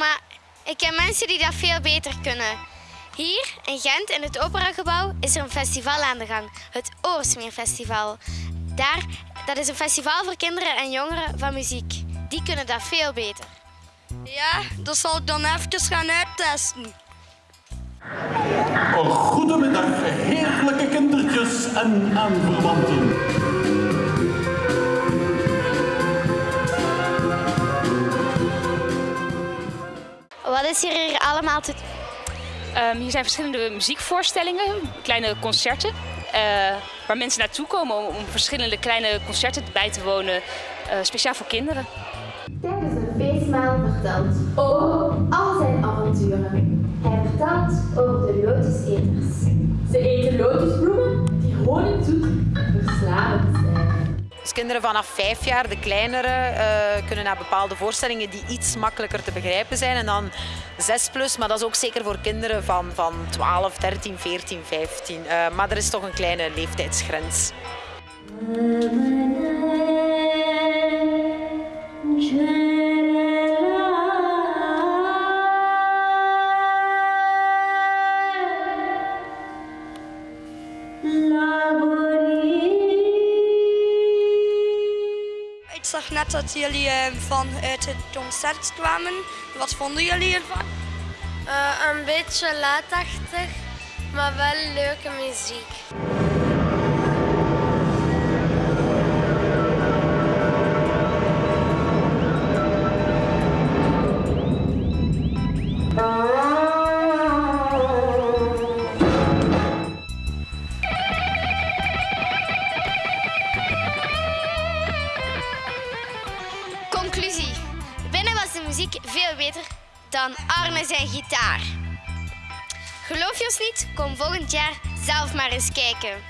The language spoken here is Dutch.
maar ik ken mensen die dat veel beter kunnen. Hier in Gent in het Operagebouw is er een festival aan de gang, het Oorsmeerfestival. Daar, dat is een festival voor kinderen en jongeren van muziek. Die kunnen dat veel beter. Ja, dat zal ik dan even gaan uittesten. Een goedemiddag, heerlijke kindertjes en aanverwanten. Wat is hier, hier allemaal te Ehm, hier zijn verschillende muziekvoorstellingen, kleine concerten. eh, waar mensen naartoe komen om, om verschillende kleine concerten bij te wonen, eh, speciaal voor kinderen. Feestmaal vertelt over al zijn avonturen. Hij vertelt over de lotuseters. Ze eten lotusbloemen die honingzoet en verslavend zijn. Dus kinderen vanaf vijf jaar, de kleinere, eh, kunnen naar bepaalde voorstellingen die iets makkelijker te begrijpen zijn. En dan 6 plus, maar dat is ook zeker voor kinderen van, van 12, 13, 14, 15. Eh, maar er is toch een kleine leeftijdsgrens. Zag net dat jullie eh, vanuit het concert kwamen. Wat vonden jullie ervan? een beetje laatachtig, maar wel leuke muziek. Conclusie. Binnen was de muziek veel beter dan Arne zijn gitaar. Geloof je ons niet? Kom volgend jaar zelf maar eens kijken.